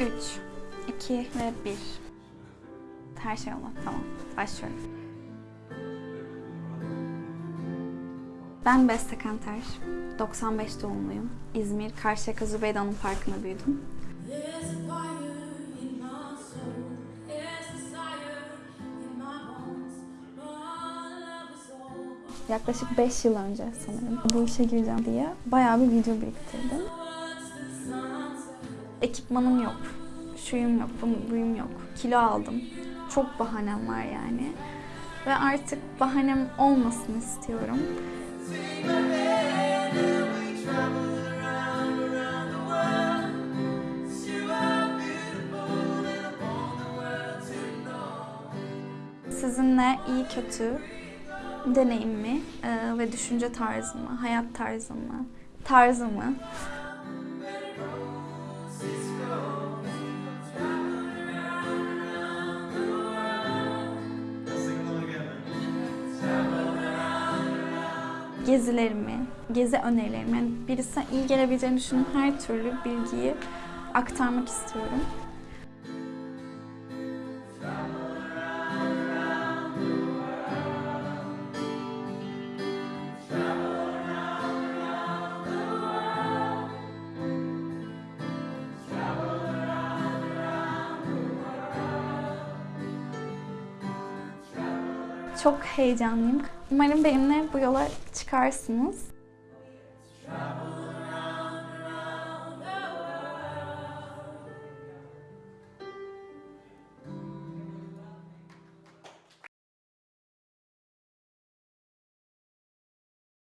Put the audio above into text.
3, 2 ve 1. Her şey oldu. Tamam. Başlıyorum. Ben Beste Kanter. 95 doğumluyum. İzmir Karşıyaka Zübeyde Parkı'nda büyüdüm. Yaklaşık 5 yıl önce sanırım bu işe gireceğim diye bayağı bir video biriktirdim. Ekipmanım yok, şuyum yok, bu- buyum yok. Kilo aldım. Çok bahanem var yani. Ve artık bahanem olmasın istiyorum. Sizinle iyi kötü deneyimimi ve düşünce tarzımı, hayat tarzımı, tarzımı gezilerimi, gezi önerilerimi, yani birisine iyi gelebileceğini düşündüğüm her türlü bilgiyi aktarmak istiyorum. Çok heyecanlıyım. Umarım benimle bu yola çıkarsınız.